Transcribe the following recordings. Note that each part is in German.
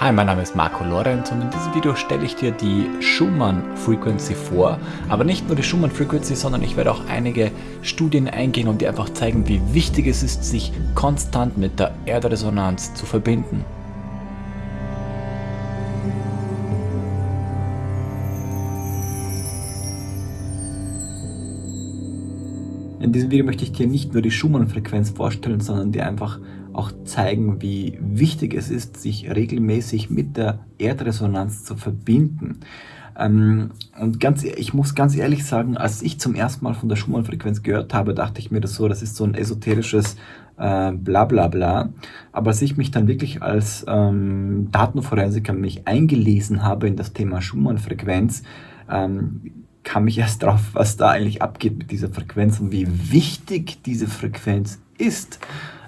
Hi, mein Name ist Marco Lorenz und in diesem Video stelle ich dir die Schumann Frequency vor. Aber nicht nur die Schumann Frequency, sondern ich werde auch einige Studien eingehen und dir einfach zeigen, wie wichtig es ist, sich konstant mit der Erdresonanz zu verbinden. In diesem Video möchte ich dir nicht nur die Schumann-Frequenz vorstellen, sondern dir einfach auch zeigen, wie wichtig es ist, sich regelmäßig mit der Erdresonanz zu verbinden. Ähm, und ganz, e-, ich muss ganz ehrlich sagen, als ich zum ersten Mal von der Schumann-Frequenz gehört habe, dachte ich mir das so, das ist so ein esoterisches äh, bla bla bla. Aber als ich mich dann wirklich als ähm, Datenforensiker mich eingelesen habe in das Thema Schumann-Frequenz, ähm, kam ich erst drauf, was da eigentlich abgeht mit dieser Frequenz und wie wichtig diese Frequenz ist.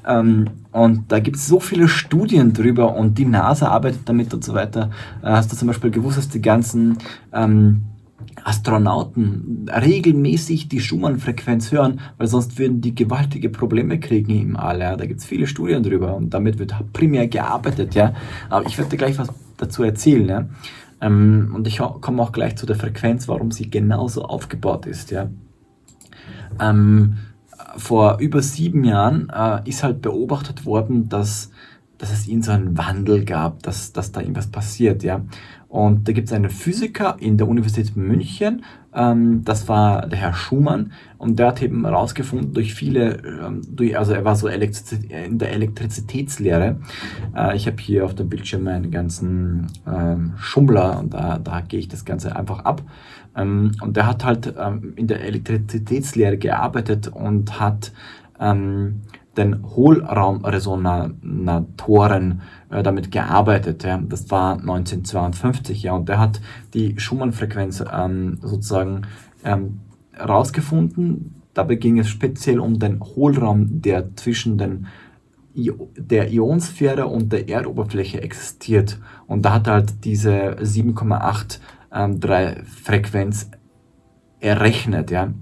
Ähm, und da gibt es so viele Studien drüber und die NASA arbeitet damit und so weiter. Äh, hast du zum Beispiel gewusst, dass die ganzen ähm, Astronauten regelmäßig die Schumann-Frequenz hören, weil sonst würden die gewaltige Probleme kriegen im All. Ja. Da gibt es viele Studien drüber und damit wird primär gearbeitet. Ja. Aber ich werde dir gleich was dazu erzählen. Ja. Ähm, und ich komme auch gleich zu der Frequenz, warum sie genauso aufgebaut ist. Ja. Ähm, vor über sieben Jahren äh, ist halt beobachtet worden, dass, dass es in so einen Wandel gab, dass, dass da irgendwas passiert. Ja. Und da gibt es einen Physiker in der Universität München, ähm, das war der Herr Schumann, und der hat eben herausgefunden durch viele, ähm, durch, also er war so Elektrizität, in der Elektrizitätslehre. Äh, ich habe hier auf dem Bildschirm meinen ganzen ähm, Schummler und da, da gehe ich das Ganze einfach ab. Ähm, und der hat halt ähm, in der Elektrizitätslehre gearbeitet und hat ähm, den Hohlraumresonatoren äh, damit gearbeitet. Ja. Das war 1952, ja, und der hat die Schumann-Frequenz ähm, sozusagen ähm, rausgefunden. Dabei ging es speziell um den Hohlraum, der zwischen den der Ionosphäre und der Erdoberfläche existiert. Und da hat er halt diese 7,8 ähm, Frequenz errechnet. Ja.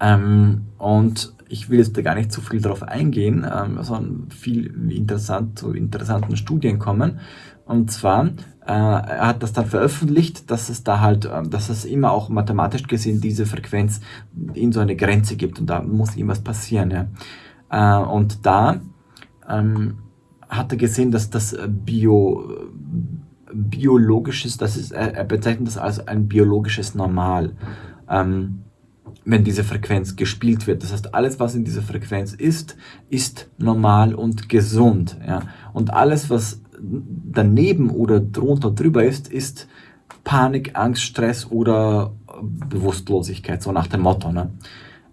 Ähm, und ich will jetzt da gar nicht zu viel darauf eingehen, ähm, sondern viel interessant zu interessanten Studien kommen. Und zwar, äh, er hat das dann veröffentlicht, dass es da halt, äh, dass es immer auch mathematisch gesehen diese Frequenz in so eine Grenze gibt und da muss irgendwas passieren. Ja. Äh, und da ähm, hat er gesehen, dass das Bio, biologisches, das ist, er bezeichnet das als ein biologisches Normal. Ähm, wenn diese Frequenz gespielt wird. Das heißt, alles, was in dieser Frequenz ist, ist normal und gesund. Ja? Und alles, was daneben oder drunter drüber ist, ist Panik, Angst, Stress oder Bewusstlosigkeit, so nach dem Motto. Ne?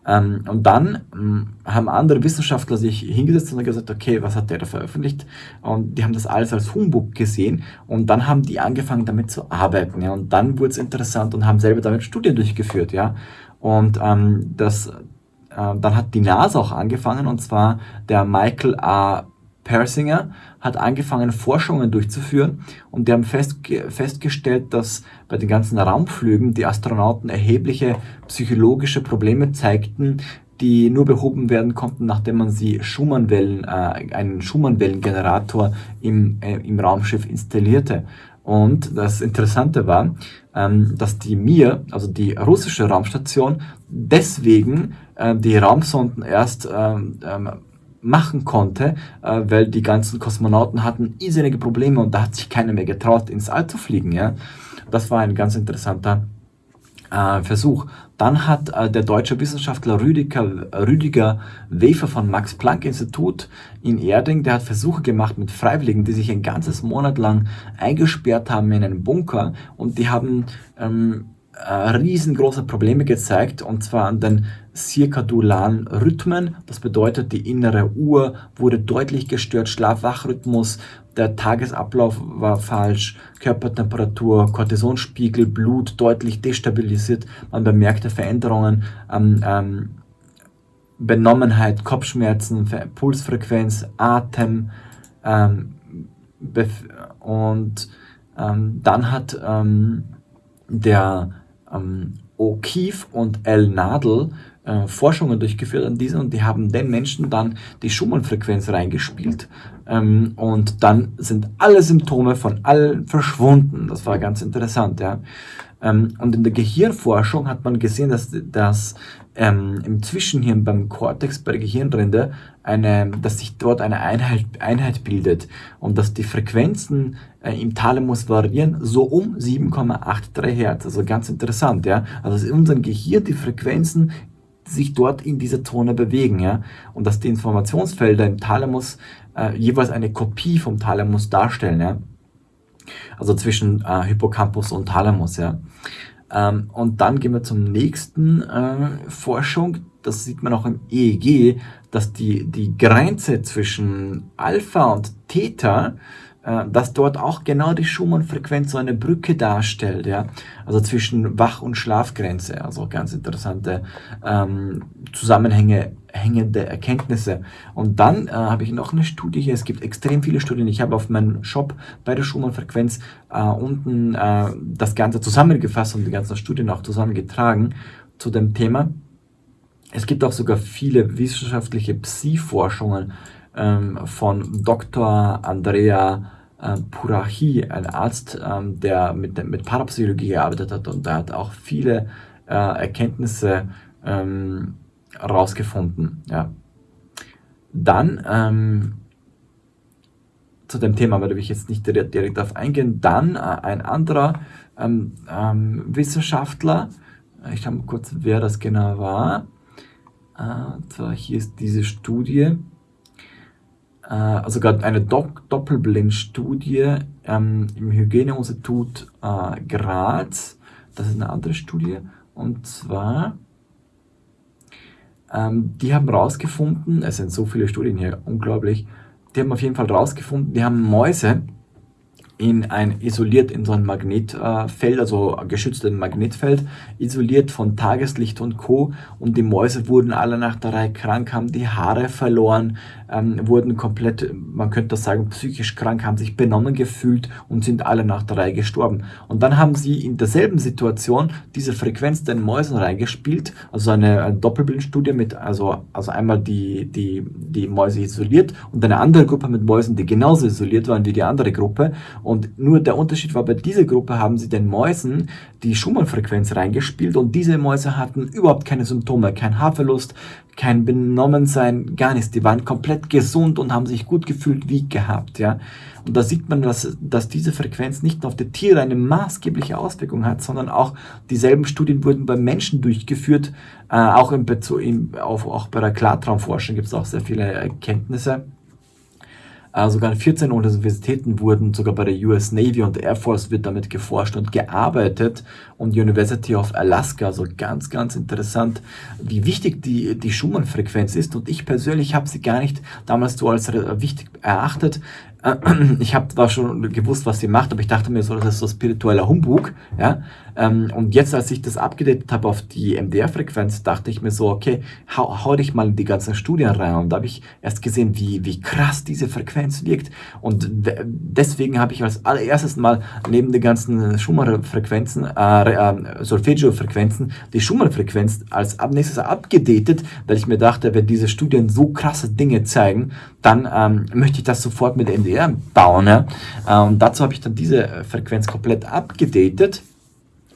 Ähm, und dann ähm, haben andere Wissenschaftler sich hingesetzt und gesagt, okay, was hat der da veröffentlicht? Und die haben das alles als Humbug gesehen und dann haben die angefangen damit zu arbeiten. Ja? Und dann wurde es interessant und haben selber damit Studien durchgeführt. Ja? Und ähm, das, äh, dann hat die NASA auch angefangen, und zwar der Michael A. Persinger hat angefangen, Forschungen durchzuführen und die haben fest, festgestellt, dass bei den ganzen Raumflügen die Astronauten erhebliche psychologische Probleme zeigten, die nur behoben werden konnten, nachdem man sie Schumannwellen, äh, einen Schumannwellengenerator im, äh, im Raumschiff installierte. Und das Interessante war, ähm, dass die Mir, also die russische Raumstation, deswegen äh, die Raumsonden erst ähm, ähm, machen konnte, äh, weil die ganzen Kosmonauten hatten irrsinnige Probleme und da hat sich keiner mehr getraut, ins All zu fliegen. Ja? Das war ein ganz interessanter äh, Versuch. Dann hat äh, der deutsche Wissenschaftler Rüdiger, Rüdiger Wefer vom Max-Planck-Institut in Erding, der hat Versuche gemacht mit Freiwilligen, die sich ein ganzes Monat lang eingesperrt haben in einem Bunker und die haben ähm, äh, riesengroße Probleme gezeigt und zwar an den zirkadularen Rhythmen. Das bedeutet, die innere Uhr wurde deutlich gestört, Schlaf-Wach-Rhythmus, der Tagesablauf war falsch, Körpertemperatur, Cortisonspiegel, Blut deutlich destabilisiert, man bemerkte Veränderungen, ähm, ähm, Benommenheit, Kopfschmerzen, Pulsfrequenz, Atem ähm, und ähm, dann hat ähm, der O'Keefe und L. Nadel äh, Forschungen durchgeführt an diesen und die haben den Menschen dann die Schumann-Frequenz reingespielt ähm, und dann sind alle Symptome von allen verschwunden. Das war ganz interessant, ja. Ähm, und in der Gehirnforschung hat man gesehen, dass, dass ähm, im Zwischenhirn beim Kortex, bei der Gehirnrinde, eine, dass sich dort eine Einheit, Einheit bildet und dass die Frequenzen äh, im Thalamus variieren, so um 7,83 Hertz. Also ganz interessant, ja. Also in unserem Gehirn die Frequenzen sich dort in dieser Zone bewegen, ja. Und dass die Informationsfelder im Thalamus äh, jeweils eine Kopie vom Thalamus darstellen, ja. Also zwischen äh, Hippocampus und Thalamus, ja. Ähm, und dann gehen wir zum nächsten äh, Forschung. Das sieht man auch im EEG, dass die, die Grenze zwischen Alpha und Theta dass dort auch genau die Schumann-Frequenz so eine Brücke darstellt, ja, also zwischen Wach- und Schlafgrenze, also ganz interessante ähm, Zusammenhänge, hängende Erkenntnisse. Und dann äh, habe ich noch eine Studie hier, es gibt extrem viele Studien, ich habe auf meinem Shop bei der Schumann-Frequenz äh, unten äh, das Ganze zusammengefasst und die ganzen Studien auch zusammengetragen zu dem Thema. Es gibt auch sogar viele wissenschaftliche Psi-Forschungen, ähm, von Dr. Andrea äh, Purahi, ein Arzt, ähm, der mit, mit Parapsychologie gearbeitet hat und der hat auch viele äh, Erkenntnisse ähm, rausgefunden. Ja. Dann ähm, zu dem Thema werde ich jetzt nicht direkt, direkt darauf eingehen. Dann äh, ein anderer ähm, ähm, Wissenschaftler, ich schaue mal kurz, wer das genau war. Äh, zwar hier ist diese Studie äh, also gerade eine Do Doppelblindstudie ähm, im Hygieneinstitut äh, Graz. Das ist eine andere Studie. Und zwar, ähm, die haben rausgefunden, es sind so viele Studien hier, unglaublich, die haben auf jeden Fall rausgefunden, die haben Mäuse in ein isoliert in so ein Magnetfeld, also geschütztes Magnetfeld, isoliert von Tageslicht und Co. Und die Mäuse wurden alle nach der Reihe krank, haben die Haare verloren, ähm, wurden komplett, man könnte das sagen, psychisch krank, haben sich benommen gefühlt und sind alle nach der Reihe gestorben. Und dann haben sie in derselben Situation diese Frequenz den Mäusen reingespielt, also eine, eine Doppelbildstudie mit, also, also einmal die, die, die Mäuse isoliert und eine andere Gruppe mit Mäusen, die genauso isoliert waren wie die andere Gruppe. Nur der Unterschied war, bei dieser Gruppe haben sie den Mäusen die Schumann-Frequenz reingespielt und diese Mäuse hatten überhaupt keine Symptome, kein Haarverlust, kein Benommensein, gar nichts. Die waren komplett gesund und haben sich gut gefühlt wie gehabt, ja. Und da sieht man, dass, dass diese Frequenz nicht nur auf die Tiere eine maßgebliche Auswirkung hat, sondern auch dieselben Studien wurden bei Menschen durchgeführt, äh, auch, im Bezug, in, auf, auch bei der Klartraumforschung gibt es auch sehr viele Erkenntnisse. Äh, sogar an 14 Universitäten wurden, sogar bei der US Navy und Air Force wird damit geforscht und gearbeitet. Und University of Alaska, also ganz, ganz interessant, wie wichtig die, die Schumann-Frequenz ist. Und ich persönlich habe sie gar nicht damals so als wichtig erachtet, ich habe zwar schon gewusst, was sie macht, aber ich dachte mir so, das ist so spiritueller Humbug, ja. Ähm, und jetzt, als ich das abgedatet habe auf die MDR-Frequenz, dachte ich mir so, okay, hau, hau dich mal in die ganzen Studien rein. Und da habe ich erst gesehen, wie, wie krass diese Frequenz wirkt. Und deswegen habe ich als allererstes mal neben den ganzen Schumann-Frequenzen, äh, äh, Solfeggio-Frequenzen, die Schumann-Frequenz als nächstes abgedatet, weil ich mir dachte, wenn diese Studien so krasse Dinge zeigen, dann ähm, möchte ich das sofort mit MDR bauen. Ja? Äh, und dazu habe ich dann diese Frequenz komplett abgedatet.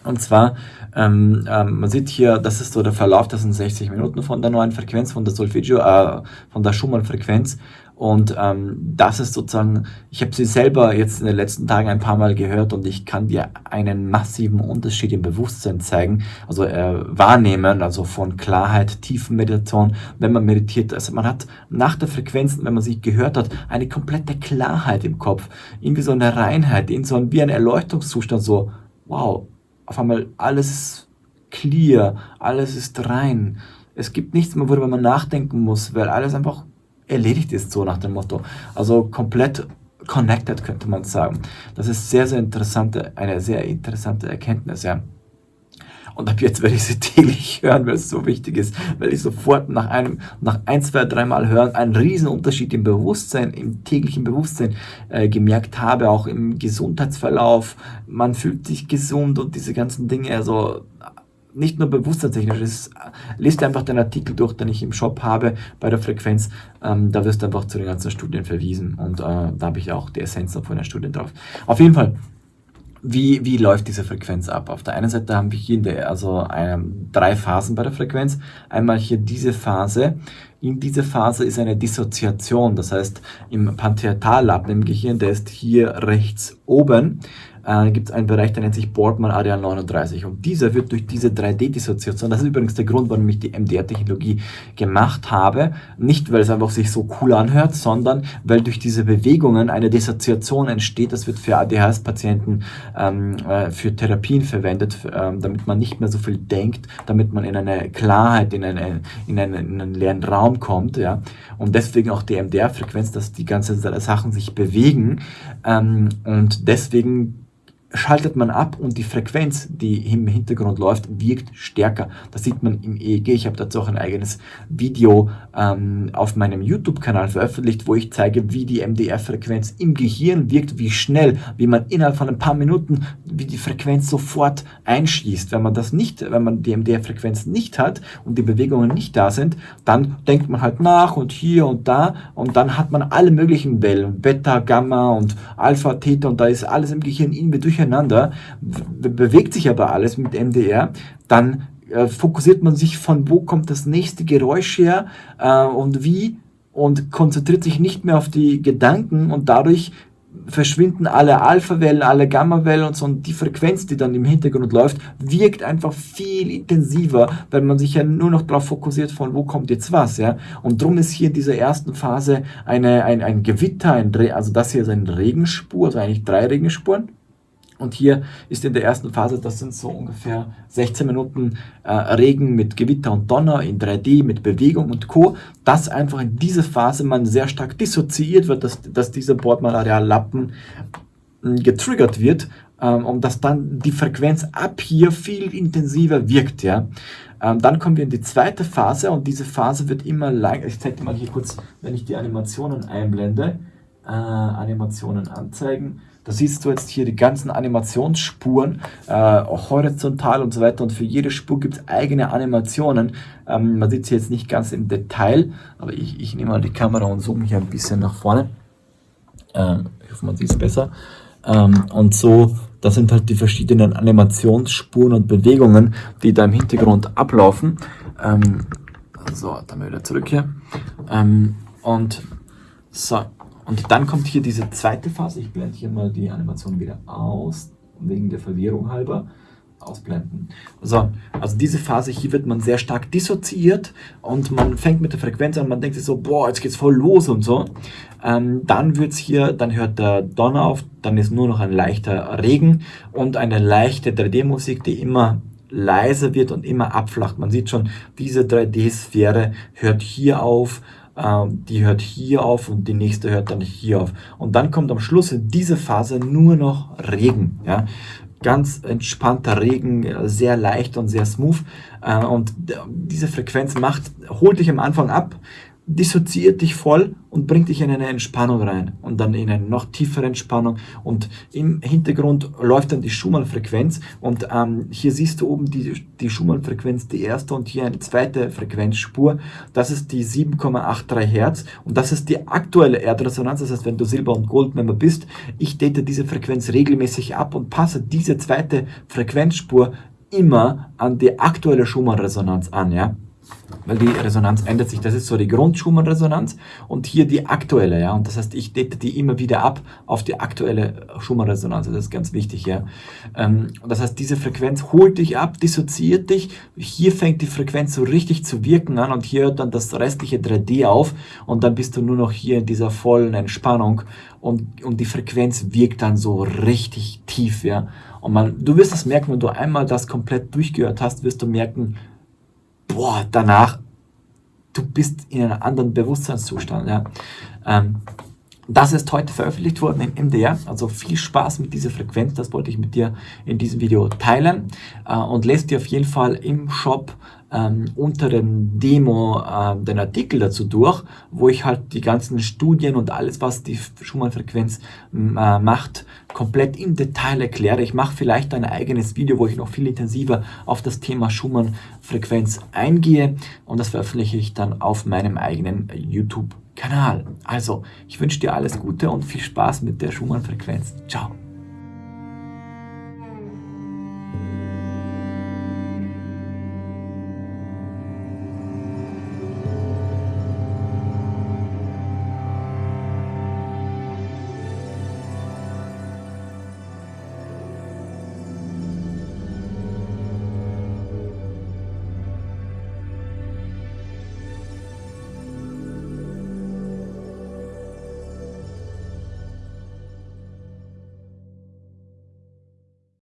Und zwar, ähm, ähm, man sieht hier, das ist so der Verlauf, das sind 60 Minuten von der neuen Frequenz, von der Solfeggio, äh, von der Schumann-Frequenz. Und ähm, das ist sozusagen, ich habe sie selber jetzt in den letzten Tagen ein paar Mal gehört und ich kann dir einen massiven Unterschied im Bewusstsein zeigen, also äh, wahrnehmen, also von Klarheit, tiefen Meditation, wenn man meditiert. Also man hat nach der Frequenz, wenn man sie gehört hat, eine komplette Klarheit im Kopf, irgendwie so eine Reinheit, in so ein, wie ein Erleuchtungszustand, so, wow, auf einmal alles clear, alles ist rein. Es gibt nichts mehr, worüber man nachdenken muss, weil alles einfach erledigt ist, so nach dem Motto. Also komplett connected, könnte man sagen. Das ist sehr, sehr interessante, eine sehr interessante Erkenntnis, ja. Und ab jetzt werde ich sie täglich hören, weil es so wichtig ist, weil ich sofort nach einem, nach ein, zwei, dreimal hören einen riesen Unterschied im Bewusstsein, im täglichen Bewusstsein äh, gemerkt habe, auch im Gesundheitsverlauf. Man fühlt sich gesund und diese ganzen Dinge, also nicht nur bewusstseinstechnisch, es lest einfach den Artikel durch, den ich im Shop habe bei der Frequenz, ähm, da wirst du einfach zu den ganzen Studien verwiesen und äh, da habe ich auch die Essenz von den Studien drauf. Auf jeden Fall, wie, wie läuft diese Frequenz ab? Auf der einen Seite haben wir hier also eine, drei Phasen bei der Frequenz. Einmal hier diese Phase. In dieser Phase ist eine Dissoziation, das heißt im Pantheatallappen im Gehirn, der ist hier rechts oben äh, gibt es einen Bereich, der nennt sich Boardman Areal 39 und dieser wird durch diese 3D-Dissoziation, das ist übrigens der Grund, warum ich die MDR-Technologie gemacht habe, nicht weil es einfach sich so cool anhört, sondern weil durch diese Bewegungen eine Dissoziation entsteht, das wird für ADHS-Patienten ähm, äh, für Therapien verwendet, ähm, damit man nicht mehr so viel denkt, damit man in eine Klarheit, in, eine, in, einen, in einen leeren Raum kommt, ja, und deswegen auch die MDR-Frequenz, dass die ganzen Sachen sich bewegen ähm, und deswegen schaltet man ab und die Frequenz, die im Hintergrund läuft, wirkt stärker. Das sieht man im EEG. Ich habe dazu auch ein eigenes Video ähm, auf meinem YouTube-Kanal veröffentlicht, wo ich zeige, wie die MDR-Frequenz im Gehirn wirkt, wie schnell, wie man innerhalb von ein paar Minuten, wie die Frequenz sofort einschießt. Wenn man das nicht, wenn man die MDR-Frequenz nicht hat und die Bewegungen nicht da sind, dann denkt man halt nach und hier und da und dann hat man alle möglichen Wellen, Beta, Gamma und Alpha, Theta und da ist alles im Gehirn irgendwie durch durcheinander, bewegt sich aber alles mit MDR, dann äh, fokussiert man sich von wo kommt das nächste Geräusch her äh, und wie und konzentriert sich nicht mehr auf die Gedanken und dadurch verschwinden alle Alpha-Wellen, alle Gamma-Wellen und so und die Frequenz, die dann im Hintergrund läuft, wirkt einfach viel intensiver, weil man sich ja nur noch darauf fokussiert, von wo kommt jetzt was, ja. Und drum ist hier in dieser ersten Phase eine, ein, ein Gewitter, ein, also das hier ist eine Regenspur, also eigentlich drei Regenspuren und hier ist in der ersten Phase, das sind so ungefähr 16 Minuten äh, Regen mit Gewitter und Donner in 3D, mit Bewegung und Co. Dass einfach in dieser Phase man sehr stark dissoziiert wird, dass, dass dieser Bordmalareal-Lappen hm, getriggert wird ähm, und dass dann die Frequenz ab hier viel intensiver wirkt. Ja. Ähm, dann kommen wir in die zweite Phase und diese Phase wird immer lang. Ich zeige dir mal hier kurz, wenn ich die Animationen einblende, äh, Animationen anzeigen da siehst du jetzt hier die ganzen Animationsspuren, äh, horizontal und so weiter. Und für jede Spur gibt es eigene Animationen. Ähm, man sieht sie jetzt nicht ganz im Detail, aber ich, ich nehme mal die Kamera und zoome hier ein bisschen nach vorne. Ähm, ich hoffe, man sieht es besser. Ähm, und so, das sind halt die verschiedenen Animationsspuren und Bewegungen, die da im Hintergrund ablaufen. Ähm, so, dann wieder zurück hier. Ähm, und so, und dann kommt hier diese zweite Phase. Ich blende hier mal die Animation wieder aus, wegen der Verwirrung halber. Ausblenden. So, also diese Phase hier wird man sehr stark dissoziiert und man fängt mit der Frequenz an, man denkt sich so, boah, jetzt geht's voll los und so. Ähm, dann wird's hier, dann hört der Donner auf, dann ist nur noch ein leichter Regen und eine leichte 3D-Musik, die immer leiser wird und immer abflacht. Man sieht schon, diese 3D-Sphäre hört hier auf ähm, die hört hier auf und die nächste hört dann hier auf. Und dann kommt am Schluss in dieser Phase nur noch Regen. Ja? Ganz entspannter Regen, sehr leicht und sehr smooth. Äh, und diese Frequenz macht, holt dich am Anfang ab, dissoziiert dich voll und bringt dich in eine Entspannung rein und dann in eine noch tiefere Entspannung. Und im Hintergrund läuft dann die Schumann-Frequenz und ähm, hier siehst du oben die, die Schumann-Frequenz, die erste und hier eine zweite Frequenzspur, das ist die 7,83 Hertz und das ist die aktuelle Erdresonanz, das heißt, wenn du Silber- und Goldmember bist, ich date diese Frequenz regelmäßig ab und passe diese zweite Frequenzspur immer an die aktuelle Schumann-Resonanz an, ja weil die Resonanz ändert sich. Das ist so die Grund-Schumann-Resonanz und hier die aktuelle, ja. Und das heißt, ich date die immer wieder ab auf die aktuelle Schumann-Resonanz. Das ist ganz wichtig, ja. Ähm, das heißt, diese Frequenz holt dich ab, dissoziiert dich. Hier fängt die Frequenz so richtig zu wirken an und hier hört dann das restliche 3D auf und dann bist du nur noch hier in dieser vollen Entspannung und, und die Frequenz wirkt dann so richtig tief, ja. Und man, du wirst es merken, wenn du einmal das komplett durchgehört hast, wirst du merken, boah, danach, du bist in einem anderen Bewusstseinszustand. Ja. Ähm, Das ist heute veröffentlicht worden im MDR, also viel Spaß mit dieser Frequenz, das wollte ich mit dir in diesem Video teilen äh, und lest dir auf jeden Fall im Shop ähm, unter dem Demo äh, den Artikel dazu durch, wo ich halt die ganzen Studien und alles, was die Schumann-Frequenz äh, macht, komplett im Detail erkläre. Ich mache vielleicht ein eigenes Video, wo ich noch viel intensiver auf das Thema Schumann-Frequenz eingehe und das veröffentliche ich dann auf meinem eigenen YouTube-Kanal. Also, ich wünsche dir alles Gute und viel Spaß mit der Schumann-Frequenz. Ciao.